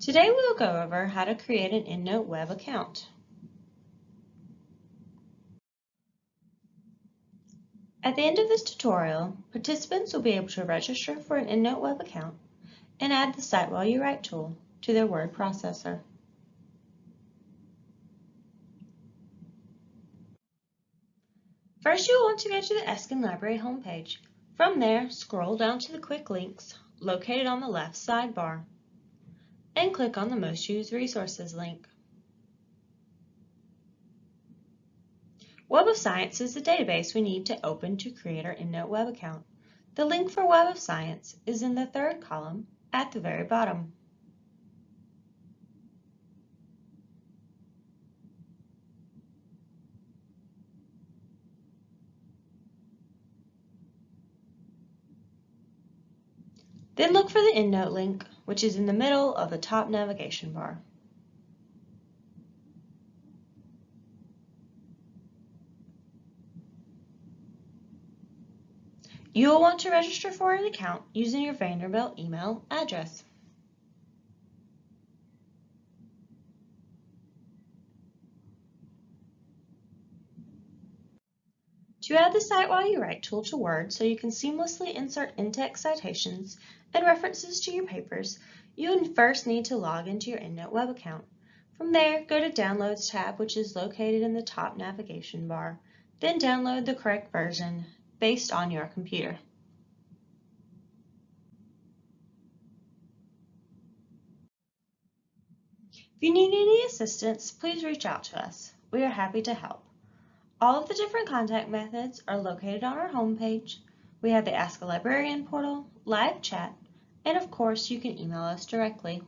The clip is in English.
Today we will go over how to create an EndNote web account. At the end of this tutorial, participants will be able to register for an EndNote web account and add the Cite While You Write tool to their word processor. First, you'll want to go to the Eskind Library homepage. From there, scroll down to the quick links located on the left sidebar and click on the Most Used Resources link. Web of Science is the database we need to open to create our EndNote web account. The link for Web of Science is in the third column at the very bottom. Then look for the EndNote link, which is in the middle of the top navigation bar. You will want to register for an account using your Vanderbilt email address. To add the Cite While You Write tool to Word so you can seamlessly insert in-text citations and references to your papers, you would first need to log into your EndNote web account. From there, go to Downloads tab, which is located in the top navigation bar. Then download the correct version based on your computer. If you need any assistance, please reach out to us. We are happy to help. All of the different contact methods are located on our homepage. We have the Ask a Librarian portal, live chat, and of course you can email us directly.